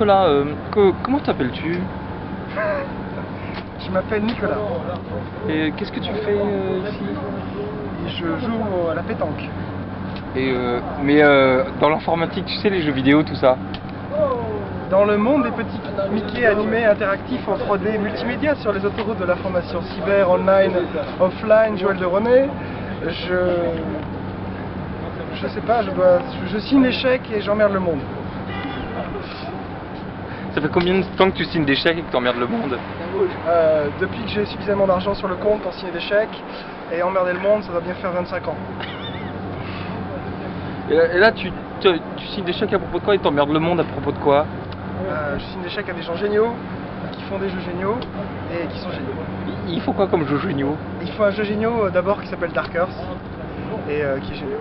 Nicolas, euh, co- comment t'appelles-tu? Je m'appelle Nicolas Et qu'est-ce que tu fais euh, ici? Je joue à la pétanque. Et euh, mais euh, dans l'informatique, tu sais les jeux vidéo, tout ça? Dans le monde des petits Mickey animés interactifs en 3D multimédia sur les autoroutes de l'information cyber, online, offline, Joël de René, je. Je sais pas, je dois. Je signe chèques et j'emmerde le monde. Ça fait combien de temps que tu signes des chèques et que t'emmerdes le monde Euh, depuis que j'ai suffisamment d'argent sur le compte pour signer des chèques et emmerder le monde, ça va bien faire 25 ans. Et là, et là, tu, tu, tu signes des chèques à propos de quoi et t'emmerdes le monde à propos de quoi Euh, je signe des chèques à des gens géniaux, qui font des jeux géniaux et qui sont géniaux. Il faut quoi comme jeu géniaux Il faut un jeu géniaux euh, d'abord qui s'appelle Dark Earth et euh, qui est génial.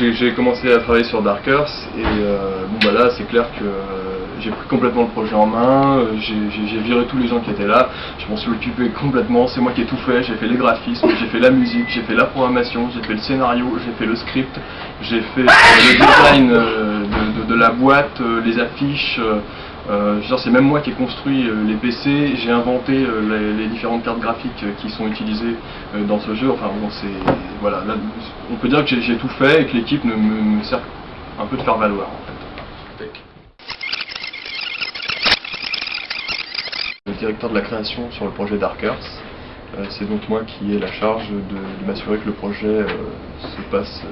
J'ai commencé à travailler sur Dark Earth et euh, bon bah là c'est clair que euh, j'ai pris complètement le projet en main, euh, j'ai viré tous les gens qui étaient là, je m'en suis occupé complètement, c'est moi qui ai tout fait, j'ai fait les graphismes, j'ai fait la musique, j'ai fait la programmation, j'ai fait le scénario, j'ai fait le script, j'ai fait le design de, la boîte, les affiches, euh, c'est même moi qui ai construit euh, les PC, j'ai inventé euh, les, différentes cartes graphiques qui sont utilisées dans ce jeu. Enfin bon, c'est voilà, là, on peut dire que j'ai tout fait et que l'équipe me, me sert un peu de faire valoir en fait. Le directeur de la création sur le projet Dark Earth, euh, c'est donc moi qui ai la charge de, m'assurer que le projet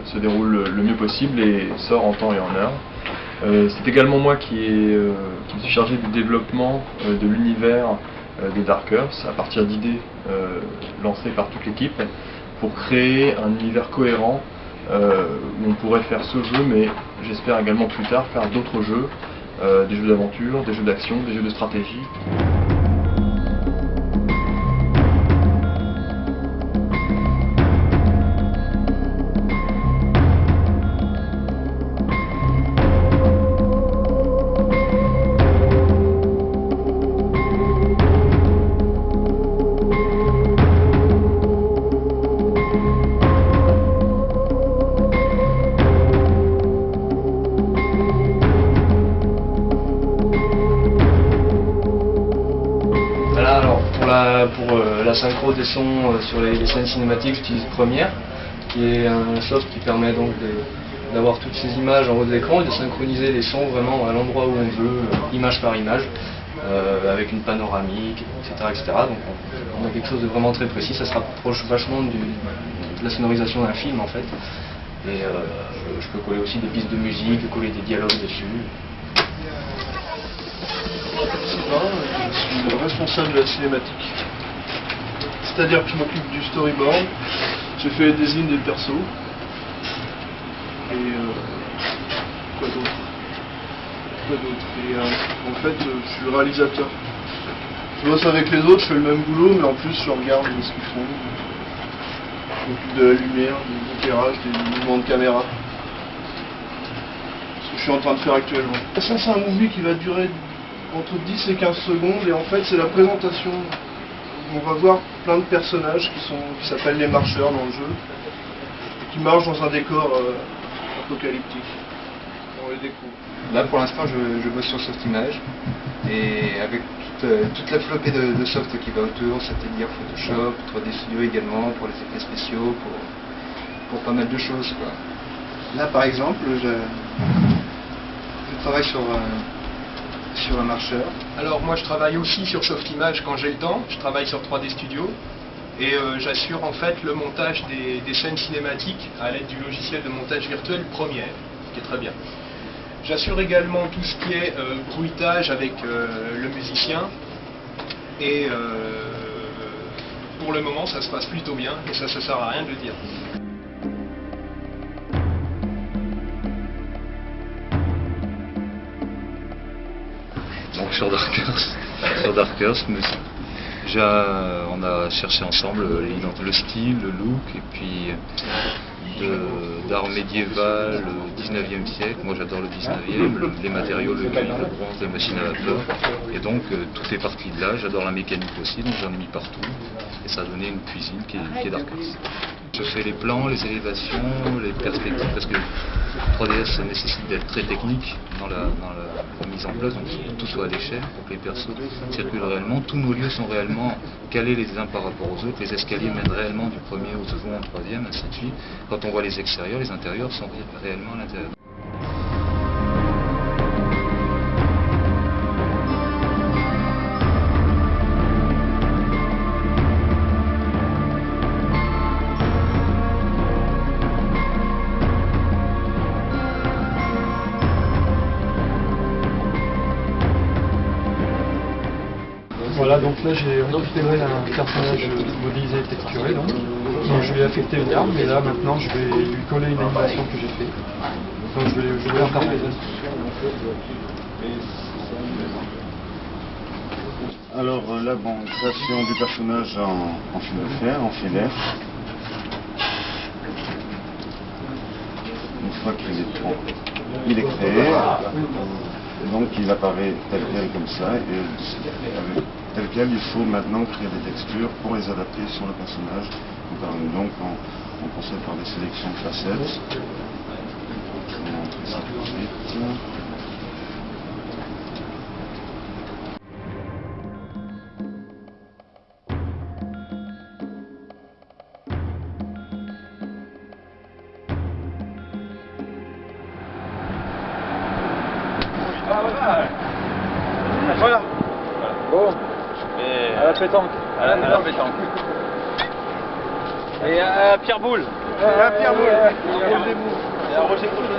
se déroule le mieux possible et sort en temps et en heure. Euh, c'est également moi euh, qui me suis chargé du développement euh, de l'univers euh, de Dark Earth à partir d'idées lancées par toute l'équipe pour créer un univers cohérent où on pourrait faire ce jeu, mais j'espère également plus tard faire d'autres jeux, des jeux d'aventure, des jeux d'action, des jeux de stratégie. La synchro des sons euh, sur les, scènes cinématiques, j'utilise Premiere, qui est un soft qui permet donc d'avoir toutes ces images en haut de l'écran et de synchroniser les sons vraiment à l'endroit où on veut, euh, image par image, euh, avec une panoramique, etc. etc. Donc on, a quelque chose de vraiment très précis, ça se rapproche vachement de la sonorisation d'un film en fait. Et je, je peux coller aussi des pistes de musique, coller des dialogues dessus. je suis le responsable de la cinématique. C'est-à-dire que je m'occupe du storyboard, j'ai fait les designs des persos. Et euh, quoi d'autre? Quoi d'autre? Et euh, en fait, euh, je suis réalisateur. Je bosse avec les autres, je fais le même boulot, mais en plus je regarde ce qu'ils font. Je m'occupe de la lumière, du éclairage, des mouvements de caméra. Ce que je suis en train de faire actuellement. Ça, c'est un movie qui va durer entre 10 et 15 secondes et en fait c'est la présentation. On va voir plein de personnages qui sont qui s'appellent les marcheurs dans le jeu, et qui marchent dans un décor euh, apocalyptique. On les découvre. Là pour l'instant je, je bosse sur Softimage et avec toute, euh, toute la flopée de, de soft qui va autour, c'est-à-dire Photoshop, 3D Studio également pour les effets spéciaux, pour, pour pas mal de choses. Quoi. Là par exemple je, je travaille sur, un- sur un marcheur. Alors moi je travaille aussi sur Softimage quand j'ai le temps, je travaille sur 3D Studio et euh, j'assure en fait le montage des, scènes cinématiques à l'aide du logiciel de montage virtuel Premiere, qui est très bien. J'assure également tout ce qui est euh, bruitage avec euh, le musicien et euh, pour le moment ça se passe plutôt bien et ça ne sert à rien de le dire. Sur Dark Earth, sur Dark mais on a cherché ensemble le style, le look, et puis d'art médiéval, euh, 19e siècle. Moi j'adore le 19e, le- les matériaux, le le bronze, la machine à vapeur. Et donc euh, tout est parti de là. J'adore la mécanique aussi, donc j'en ai mis partout. Et ça a donné une cuisine qui est, qui est Darkers. Je fais les plans, les élévations, les perspectives, parce que 3DS ça nécessite d'être très technique dans la mise en place, donc tout soit à l'échelle pour que les persos circulent réellement. Tous nos lieux sont réellement calés les uns par rapport aux autres, les escaliers mènent réellement du premier au second au troisième, ainsi de suite. Quand on voit les extérieurs, les intérieurs sont ré- réellement à l'intérieur. Voilà, donc là j'ai récupéré un personnage modélisé et texturé, donc. Je lui ai affecté une arme, et là maintenant je vais lui coller une animation que j'ai fait. Donc je vais, je vais interpréter. Alors euh, là, bon, création du personnage en, en fil de fer, en filaire. Une fois qu'il est, bon, il est créé, donc il apparaît tel quel comme ça, et il faut maintenant créer des textures pour les adapter sur le personnage. Donc, on, on procède par des sélections de facettes. Je vais vous montrer ça tout de suite. Voilà. Bon. À la pétanque. À la, à la pétanque. Et à Pierre Boule. Et à Pierre. Et à Roger Cochonnet.